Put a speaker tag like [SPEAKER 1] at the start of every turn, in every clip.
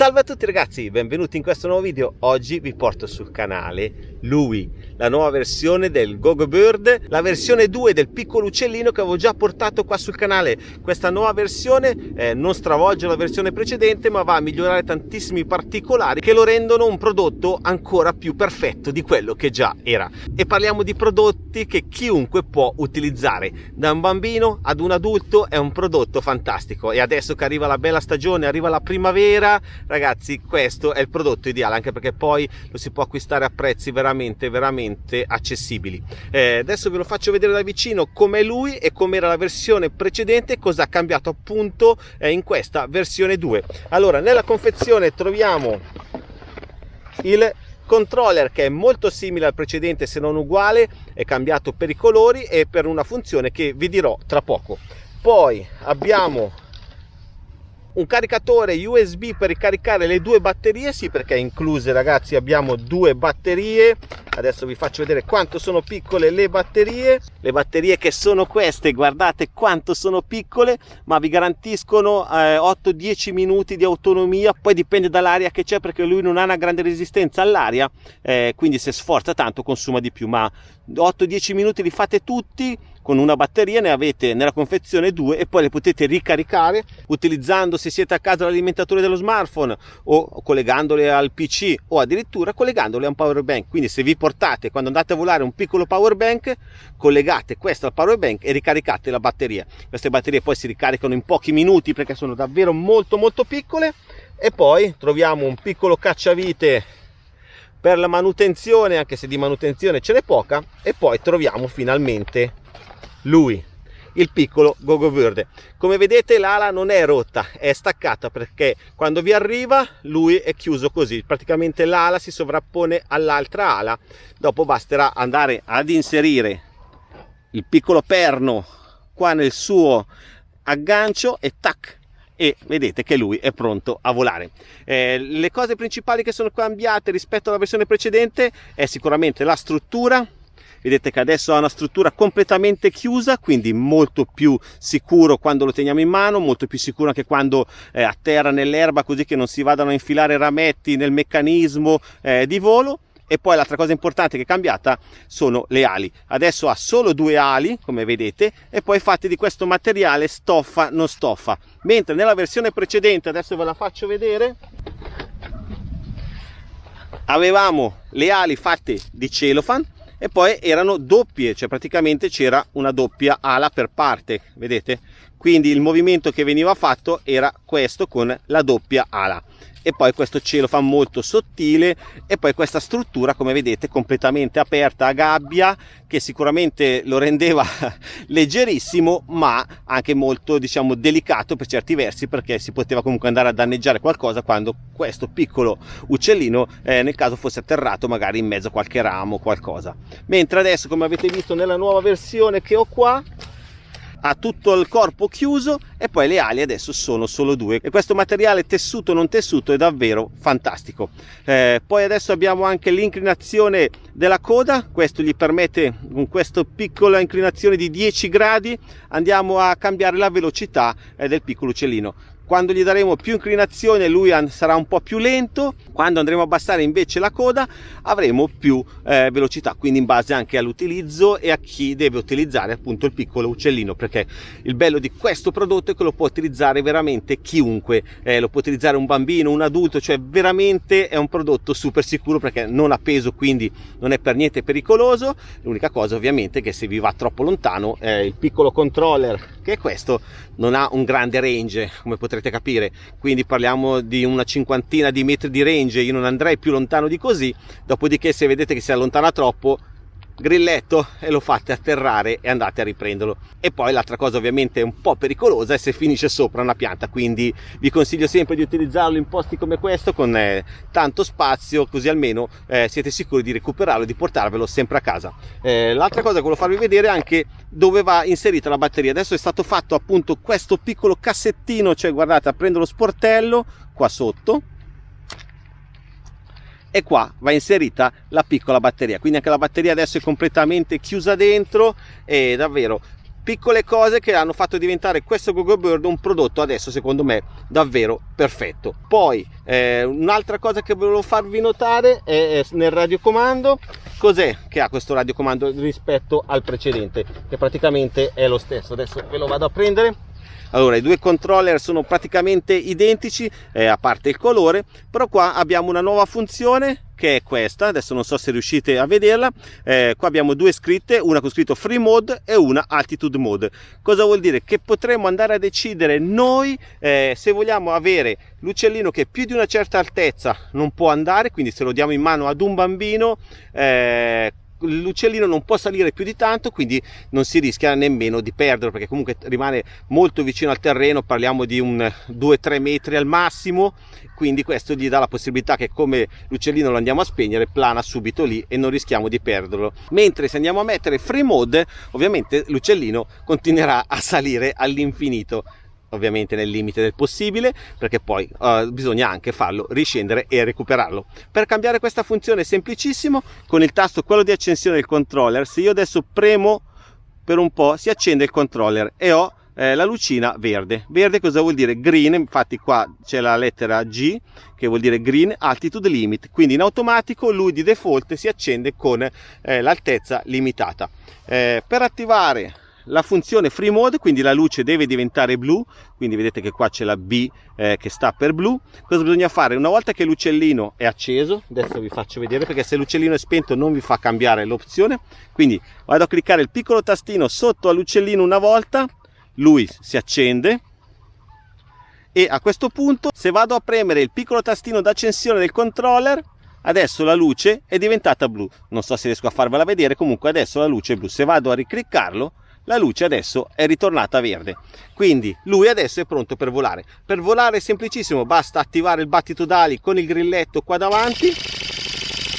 [SPEAKER 1] Salve a tutti ragazzi, benvenuti in questo nuovo video. Oggi vi porto sul canale lui, la nuova versione del Gogo Bird, la versione 2 del piccolo uccellino che avevo già portato qua sul canale. Questa nuova versione eh, non stravolge la versione precedente ma va a migliorare tantissimi particolari che lo rendono un prodotto ancora più perfetto di quello che già era. E parliamo di prodotti che chiunque può utilizzare, da un bambino ad un adulto è un prodotto fantastico e adesso che arriva la bella stagione, arriva la primavera, ragazzi questo è il prodotto ideale anche perché poi lo si può acquistare a prezzi veramente veramente accessibili. Eh, adesso ve lo faccio vedere da vicino com'è lui e com'era la versione precedente cosa ha cambiato appunto eh, in questa versione 2 allora nella confezione troviamo il controller che è molto simile al precedente se non uguale è cambiato per i colori e per una funzione che vi dirò tra poco. Poi abbiamo un caricatore USB per ricaricare le due batterie? Sì perché incluse ragazzi abbiamo due batterie. Adesso vi faccio vedere quanto sono piccole le batterie. Le batterie che sono queste guardate quanto sono piccole ma vi garantiscono eh, 8-10 minuti di autonomia. Poi dipende dall'aria che c'è perché lui non ha una grande resistenza all'aria eh, quindi se sforza tanto consuma di più. Ma 8-10 minuti li fate tutti con una batteria ne avete nella confezione due e poi le potete ricaricare utilizzando se siete a casa l'alimentatore dello smartphone o collegandole al pc o addirittura collegandole a un power bank. Quindi se vi portate quando andate a volare un piccolo power bank collegate questo al power bank e ricaricate la batteria. Queste batterie poi si ricaricano in pochi minuti perché sono davvero molto molto piccole. E poi troviamo un piccolo cacciavite per la manutenzione anche se di manutenzione ce n'è poca e poi troviamo finalmente lui il piccolo gogo verde. Come vedete l'ala non è rotta è staccata perché quando vi arriva lui è chiuso così. Praticamente l'ala si sovrappone all'altra ala. Dopo basterà andare ad inserire il piccolo perno qua nel suo aggancio e tac e vedete che lui è pronto a volare. Eh, le cose principali che sono cambiate rispetto alla versione precedente è sicuramente la struttura, vedete che adesso ha una struttura completamente chiusa quindi molto più sicuro quando lo teniamo in mano molto più sicuro anche quando è a terra nell'erba così che non si vadano a infilare rametti nel meccanismo eh, di volo. E poi l'altra cosa importante che è cambiata sono le ali. Adesso ha solo due ali come vedete e poi fatte di questo materiale stoffa non stoffa. Mentre nella versione precedente adesso ve la faccio vedere avevamo le ali fatte di cellophane e poi erano doppie cioè praticamente c'era una doppia ala per parte vedete quindi il movimento che veniva fatto era questo con la doppia ala. E poi questo cielo fa molto sottile e poi questa struttura come vedete completamente aperta a gabbia che sicuramente lo rendeva leggerissimo ma anche molto diciamo delicato per certi versi perché si poteva comunque andare a danneggiare qualcosa quando questo piccolo uccellino eh, nel caso fosse atterrato magari in mezzo a qualche ramo o qualcosa. Mentre adesso come avete visto nella nuova versione che ho qua ha tutto il corpo chiuso e poi le ali adesso sono solo due. E questo materiale tessuto non tessuto è davvero fantastico. Eh, poi adesso abbiamo anche l'inclinazione della coda. Questo gli permette con questa piccola inclinazione di 10 gradi andiamo a cambiare la velocità eh, del piccolo uccellino quando gli daremo più inclinazione lui sarà un po' più lento. Quando andremo a abbassare invece la coda avremo più eh, velocità quindi in base anche all'utilizzo e a chi deve utilizzare appunto il piccolo uccellino perché il bello di questo prodotto è che lo può utilizzare veramente chiunque eh, lo può utilizzare un bambino un adulto cioè veramente è un prodotto super sicuro perché non ha peso quindi non è per niente pericoloso. L'unica cosa ovviamente è che se vi va troppo lontano eh, il piccolo controller che è questo non ha un grande range come potrete capire. Quindi parliamo di una cinquantina di metri di range. Io non andrei più lontano di così. Dopodiché se vedete che si allontana troppo grilletto e lo fate atterrare e andate a riprenderlo. E poi l'altra cosa ovviamente un po' pericolosa è se finisce sopra una pianta quindi vi consiglio sempre di utilizzarlo in posti come questo con eh, tanto spazio così almeno eh, siete sicuri di recuperarlo e di portarvelo sempre a casa. Eh, l'altra cosa che volevo farvi vedere è anche dove va inserita la batteria. Adesso è stato fatto appunto questo piccolo cassettino cioè guardate prendo lo sportello qua sotto e qua va inserita la piccola batteria. Quindi anche la batteria adesso è completamente chiusa dentro e davvero piccole cose che hanno fatto diventare questo Google Bird un prodotto adesso secondo me davvero perfetto. Poi eh, un'altra cosa che volevo farvi notare è, è nel radiocomando cos'è che ha questo radiocomando rispetto al precedente che praticamente è lo stesso. Adesso ve lo vado a prendere allora i due controller sono praticamente identici eh, a parte il colore però qua abbiamo una nuova funzione che è questa adesso non so se riuscite a vederla eh, qua abbiamo due scritte una con scritto free mode e una altitude mode. Cosa vuol dire? Che potremo andare a decidere noi eh, se vogliamo avere l'uccellino che più di una certa altezza non può andare quindi se lo diamo in mano ad un bambino eh, l'uccellino non può salire più di tanto quindi non si rischia nemmeno di perderlo perché comunque rimane molto vicino al terreno parliamo di un 2-3 metri al massimo quindi questo gli dà la possibilità che come l'uccellino lo andiamo a spegnere plana subito lì e non rischiamo di perderlo. Mentre se andiamo a mettere free mode ovviamente l'uccellino continuerà a salire all'infinito ovviamente nel limite del possibile perché poi uh, bisogna anche farlo riscendere e recuperarlo. Per cambiare questa funzione è semplicissimo con il tasto quello di accensione del controller se io adesso premo per un po' si accende il controller e ho eh, la lucina verde. Verde cosa vuol dire? Green infatti qua c'è la lettera G che vuol dire green altitude limit. Quindi in automatico lui di default si accende con eh, l'altezza limitata. Eh, per attivare la funzione free mode quindi la luce deve diventare blu quindi vedete che qua c'è la B eh, che sta per blu. Cosa bisogna fare? Una volta che l'uccellino è acceso adesso vi faccio vedere perché se l'uccellino è spento non vi fa cambiare l'opzione. Quindi vado a cliccare il piccolo tastino sotto all'uccellino una volta lui si accende. E a questo punto se vado a premere il piccolo tastino d'accensione del controller adesso la luce è diventata blu. Non so se riesco a farvela vedere comunque adesso la luce è blu. Se vado a ricliccarlo la luce adesso è ritornata verde. Quindi lui adesso è pronto per volare. Per volare è semplicissimo basta attivare il battito d'ali con il grilletto qua davanti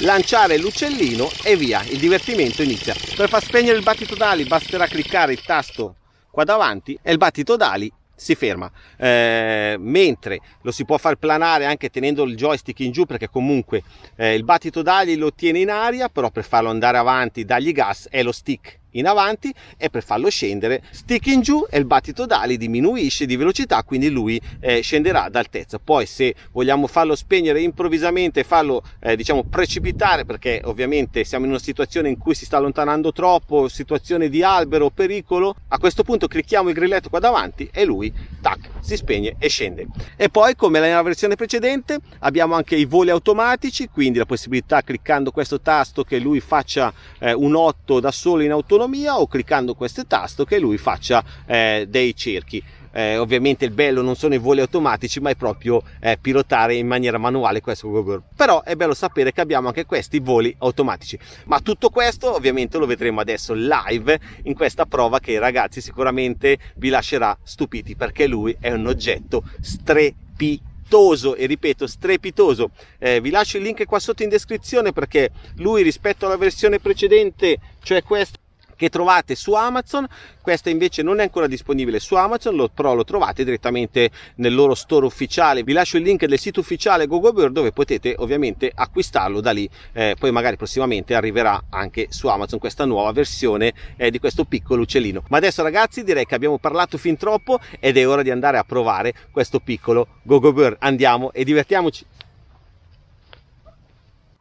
[SPEAKER 1] lanciare l'uccellino e via. Il divertimento inizia. Per far spegnere il battito d'ali basterà cliccare il tasto qua davanti e il battito d'ali si ferma. Eh, mentre lo si può far planare anche tenendo il joystick in giù perché comunque eh, il battito d'ali lo tiene in aria però per farlo andare avanti dagli gas è lo stick in avanti e per farlo scendere stick in giù e il battito d'ali diminuisce di velocità quindi lui eh, scenderà d'altezza poi se vogliamo farlo spegnere improvvisamente farlo eh, diciamo precipitare perché ovviamente siamo in una situazione in cui si sta allontanando troppo situazione di albero pericolo a questo punto clicchiamo il grilletto qua davanti e lui tac si spegne e scende. E poi come nella versione precedente abbiamo anche i voli automatici quindi la possibilità cliccando questo tasto che lui faccia eh, un 8 da solo in autonomia autonomia o cliccando questo tasto che lui faccia eh, dei cerchi. Eh, ovviamente il bello non sono i voli automatici ma è proprio eh, pilotare in maniera manuale questo Google però è bello sapere che abbiamo anche questi voli automatici. Ma tutto questo ovviamente lo vedremo adesso live in questa prova che ragazzi sicuramente vi lascerà stupiti perché lui è un oggetto strepitoso. E ripeto strepitoso. Eh, vi lascio il link qua sotto in descrizione perché lui rispetto alla versione precedente cioè questo che trovate su Amazon. Questa invece non è ancora disponibile su Amazon lo, però lo trovate direttamente nel loro store ufficiale. Vi lascio il link del sito ufficiale GoGoBird dove potete ovviamente acquistarlo. Da lì eh, poi magari prossimamente arriverà anche su Amazon questa nuova versione eh, di questo piccolo uccellino. Ma adesso ragazzi direi che abbiamo parlato fin troppo ed è ora di andare a provare questo piccolo GoGoBird. Andiamo e divertiamoci.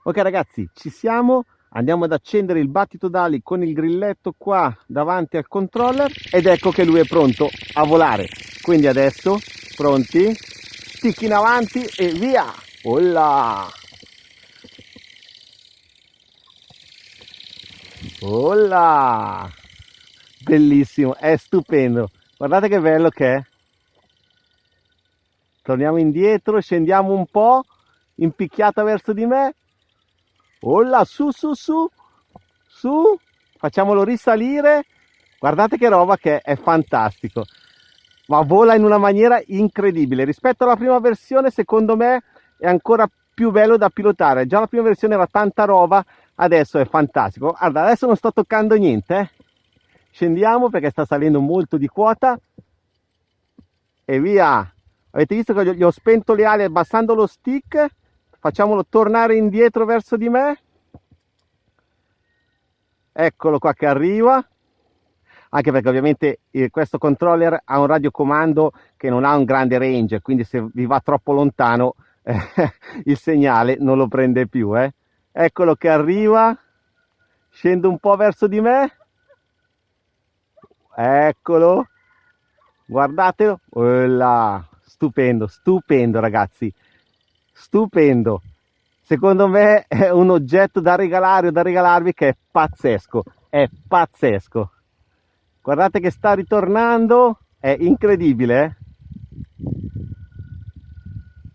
[SPEAKER 1] Ok ragazzi ci siamo andiamo ad accendere il battito d'ali con il grilletto qua davanti al controller ed ecco che lui è pronto a volare quindi adesso pronti stick in avanti e via Olla! Olla! Bellissimo, è stupendo. Guardate che bello che è. Torniamo indietro, scendiamo un po', impicchiata verso di me Olla, su, su, su, su, facciamolo risalire. Guardate che roba che è, fantastico. Ma vola in una maniera incredibile. Rispetto alla prima versione, secondo me, è ancora più bello da pilotare. Già la prima versione era tanta roba, adesso è fantastico. Guarda, adesso non sto toccando niente. Eh. Scendiamo perché sta salendo molto di quota. E via. Avete visto che gli ho spento le ali abbassando lo stick facciamolo tornare indietro verso di me. Eccolo qua che arriva. Anche perché ovviamente eh, questo controller ha un radiocomando che non ha un grande range, quindi se vi va troppo lontano eh, il segnale non lo prende più. Eh. Eccolo che arriva, scende un po' verso di me, eccolo, guardatelo, là, stupendo, stupendo ragazzi, stupendo. Secondo me è un oggetto da regalare o da regalarvi che è pazzesco, è pazzesco. Guardate che sta ritornando, è incredibile. Eh?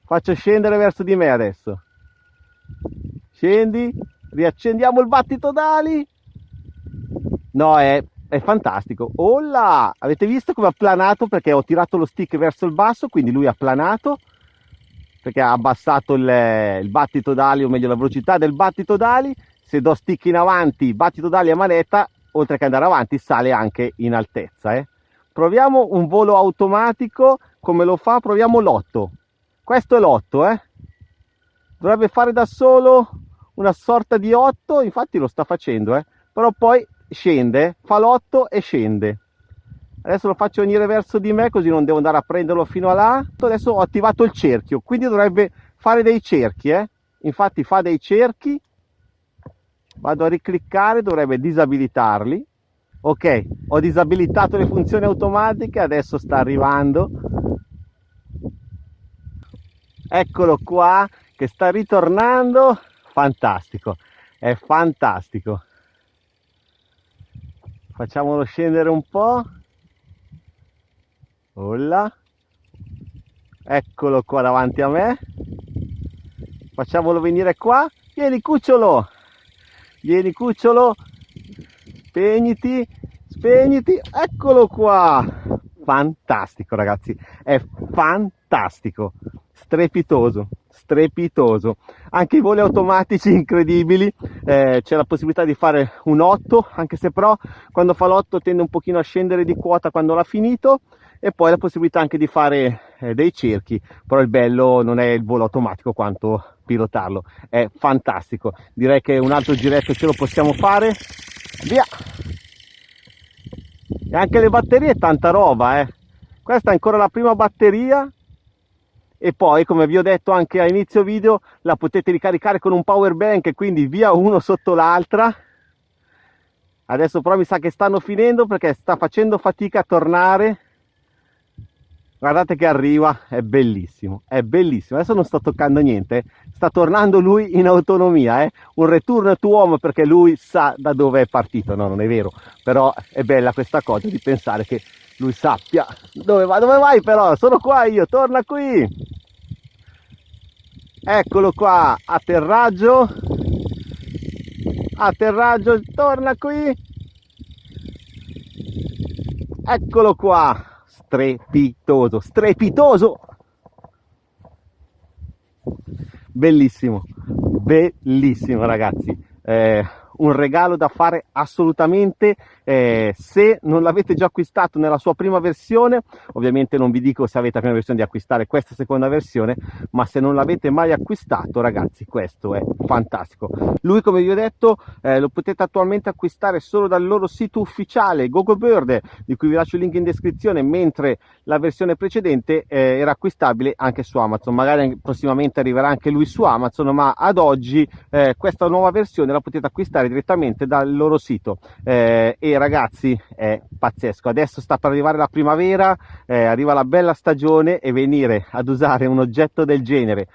[SPEAKER 1] Faccio scendere verso di me adesso. Scendi, riaccendiamo il battito d'ali. No, è, è fantastico. Là! Avete visto come ha planato perché ho tirato lo stick verso il basso, quindi lui ha planato perché ha abbassato il, il battito d'ali, o meglio la velocità del battito d'ali. Se do stick in avanti, battito d'ali a manetta, oltre che andare avanti, sale anche in altezza. Eh. Proviamo un volo automatico, come lo fa? Proviamo l'otto. Questo è l'otto, eh. Dovrebbe fare da solo una sorta di 8, infatti lo sta facendo, eh. Però poi scende, fa l'otto e scende adesso lo faccio venire verso di me così non devo andare a prenderlo fino a là adesso ho attivato il cerchio quindi dovrebbe fare dei cerchi eh? infatti fa dei cerchi. Vado a ricliccare dovrebbe disabilitarli. Ok ho disabilitato le funzioni automatiche adesso sta arrivando. Eccolo qua che sta ritornando. Fantastico è fantastico. Facciamolo scendere un po' Olla. Eccolo qua davanti a me. Facciamolo venire qua. Vieni cucciolo. Vieni cucciolo. Spegniti. Spegniti. Eccolo qua. Fantastico ragazzi. È fantastico. Strepitoso strepitoso anche i voli automatici incredibili eh, c'è la possibilità di fare un 8 anche se però quando fa l'8 tende un pochino a scendere di quota quando l'ha finito e poi la possibilità anche di fare eh, dei cerchi però il bello non è il volo automatico quanto pilotarlo. È fantastico. Direi che un altro giretto ce lo possiamo fare. Via! E anche le batterie tanta roba eh. Questa è ancora la prima batteria. E poi come vi ho detto anche a inizio video la potete ricaricare con un power bank quindi via uno sotto l'altra. Adesso però mi sa che stanno finendo perché sta facendo fatica a tornare guardate che arriva è bellissimo è bellissimo. Adesso non sto toccando niente sta tornando lui in autonomia eh? un return to home perché lui sa da dove è partito. No non è vero però è bella questa cosa di pensare che lui sappia dove va. Dove vai però? Sono qua io torna qui. Eccolo qua atterraggio. Atterraggio torna qui. Eccolo qua strepitoso, strepitoso. Bellissimo, bellissimo ragazzi. Eh, un regalo da fare assolutamente eh, se non l'avete già acquistato nella sua prima versione ovviamente non vi dico se avete la prima versione di acquistare questa seconda versione ma se non l'avete mai acquistato ragazzi questo è fantastico. Lui come vi ho detto eh, lo potete attualmente acquistare solo dal loro sito ufficiale GoGoBird di cui vi lascio il link in descrizione mentre la versione precedente eh, era acquistabile anche su Amazon. Magari prossimamente arriverà anche lui su Amazon ma ad oggi eh, questa nuova versione la potete acquistare direttamente dal loro sito. Eh, e ragazzi è pazzesco. Adesso sta per arrivare la primavera eh, arriva la bella stagione e venire ad usare un oggetto del genere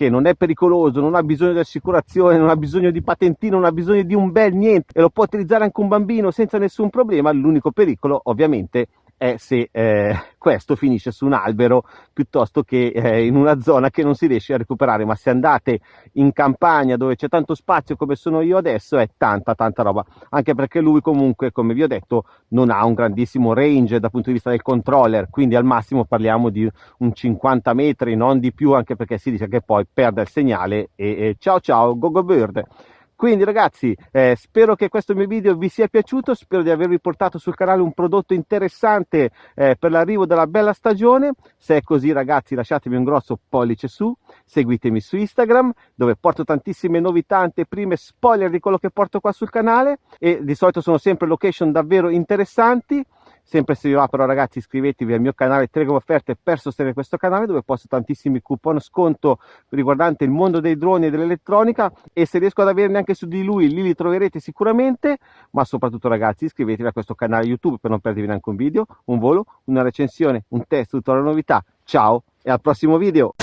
[SPEAKER 1] che non è pericoloso, non ha bisogno di assicurazione, non ha bisogno di patentino, non ha bisogno di un bel niente e lo può utilizzare anche un bambino senza nessun problema, l'unico pericolo ovviamente è se eh, questo finisce su un albero piuttosto che eh, in una zona che non si riesce a recuperare ma se andate in campagna dove c'è tanto spazio come sono io adesso è tanta tanta roba. Anche perché lui comunque come vi ho detto non ha un grandissimo range dal punto di vista del controller quindi al massimo parliamo di un 50 metri non di più anche perché si dice che poi perde il segnale e, e ciao ciao go bird quindi ragazzi eh, spero che questo mio video vi sia piaciuto spero di avervi portato sul canale un prodotto interessante eh, per l'arrivo della bella stagione. Se è così ragazzi lasciatemi un grosso pollice su seguitemi su Instagram dove porto tantissime novità anteprime spoiler di quello che porto qua sul canale. E di solito sono sempre location davvero interessanti sempre se vi va però ragazzi iscrivetevi al mio canale Telegram Offerte per sostenere questo canale dove posto tantissimi coupon sconto riguardante il mondo dei droni e dell'elettronica. E se riesco ad averne anche su di lui lì li troverete sicuramente. Ma soprattutto ragazzi iscrivetevi a questo canale YouTube per non perdervi neanche un video, un volo, una recensione, un test, tutte le novità. Ciao e al prossimo video